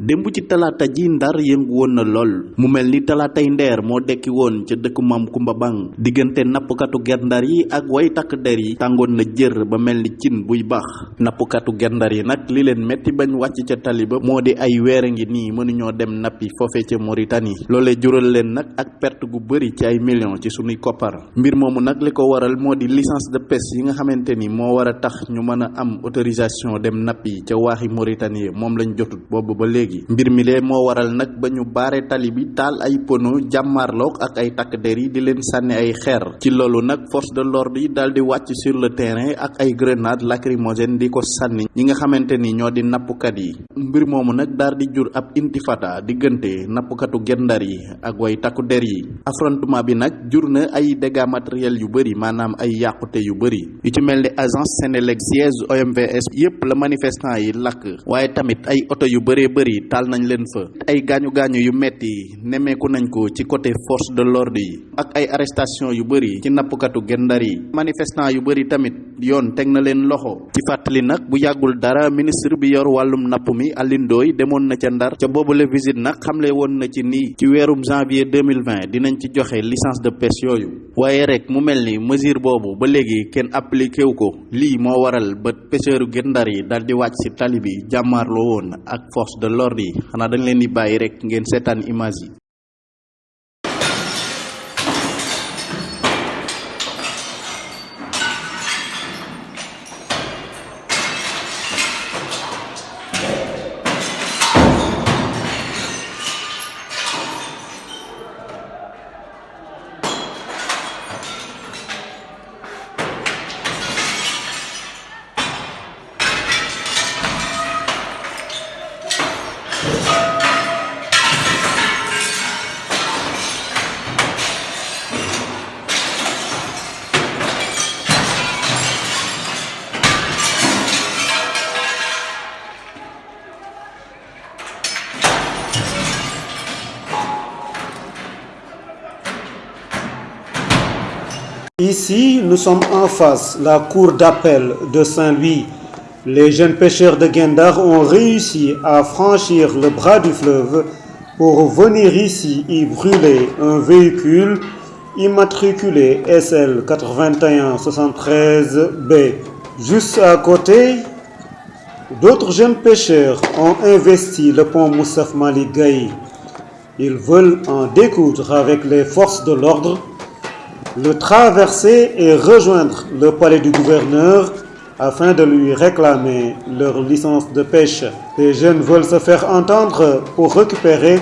démb ci talaata ji ndar yëngu woon na lool. Mu mel ni ndeer moo dekki maam kumba bang. Diggante nappkatu gendar yi ak way takk der yi tàngoon na jër ba mel cin buy baax. Nappkatu gendar yi nag li leen metti bañ wàcc ca tali ba di ay weer ngi nii mënuñoo dem nappi foofe ca Mauritanie. Loolee jural leen nag ak perte gu bëri ci ay millions ci sunuy koppar. Mbir li waral di licence de pêche yi nga xamante ni moo tax ñu am autorisation dem nappi ca waaxi Mauritanie moom lañ jotut. Ba mbir mi waral nag ba ñu baare tali bi taal ay pono jàmmaarloog ak ay takk der di leen sànni ay xeer. Ci loolu nag force de l'ordre yi daal di wàcc sur le terrain ak ay grenade lacrymogène di ko sànni. Ñi nga xamante ni ñoo di nappkat yi. Mbir moomu nag daal di jur ab intifada diggante nappkatu gendar yi ak way takku der yi. Affrontement bi nag jur na ay dégâts matériels yu bëri maanaam ay yàqute yu bëri yu ci mel agence Sénélec siège OMVS yépp la manifestant yi lakk. Waaye tamit ay oto yu bëree taal nañ leen fa. Ay gaañu gaañu yu metti nemmeeku nañ ko ci côté force de l'ordre yi ak ay arrestation yu bëri ci nappkatu gendar yi. Manifestant yu bëri tamit yoon teg na leen loxo. Ci fàttali nag bu yàggul dara ministre bi yor wàllum napp mi Alioune Ndoye demoon na ca ndar. Ca boobule visite nag xamle woon na ci nii ci weerum janvier 2020 dinañ ci joxe licence de pêche yooyu. Waaye rek mu mel ni mesure boobu ba léegi kenn appliqué wu ko. Lii moo waral ba pêcheur gendar yi daal di wàcc tali bi jàmmaarloo woon ak force de l'ordre yi xanaa dañ leen di bàyyi rek ngeen seetaan image Ici, nous sommes en face, la cour d'appel de Saint-Louis. Les jeunes pêcheurs de Guendar ont réussi à franchir le bras du fleuve pour venir ici y brûler un véhicule immatriculé SL 8173B. Juste à côté, d'autres jeunes pêcheurs ont investi le pont Moussaf Malik. Ils veulent en découdre avec les forces de l'ordre le traverser et rejoindre le palais du gouverneur afin de lui réclamer leur licence de pêche. Les jeunes veulent se faire entendre pour récupérer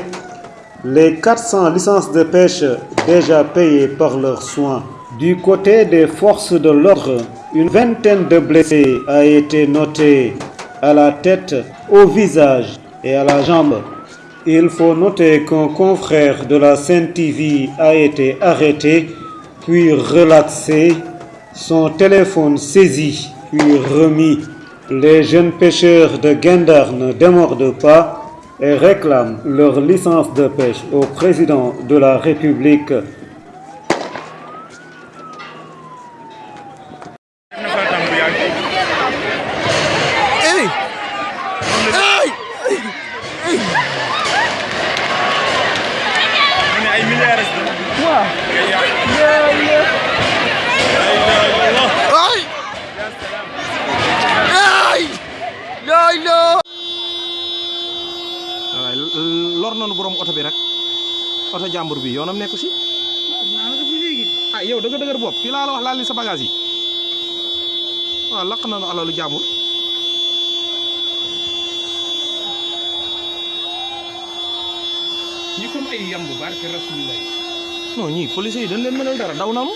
les 400 licences de pêche déjà payées par leurs soins. Du côté des forces de l'ordre, une vingtaine de blessés a été notée à la tête, au visage et à la jambe. Il faut noter qu'un confrère de la Sainte TV a été arrêté puis relaxé, son téléphone saisi, puis remis. Les jeunes pêcheurs de Gendar ne démordent pas et réclament leur licence de pêche au président de la République. Lor nañu borom oto bi rek oto jàmbur bi yoonam nekku si? Ah yow da nga dëgër bopp fii laa la wax laal li sa bagage yi waaw laq nañu alalu jàmbur ñi comme ay yamb barke rasulillah non ñii police yi dañ leen mënal dara daw nañu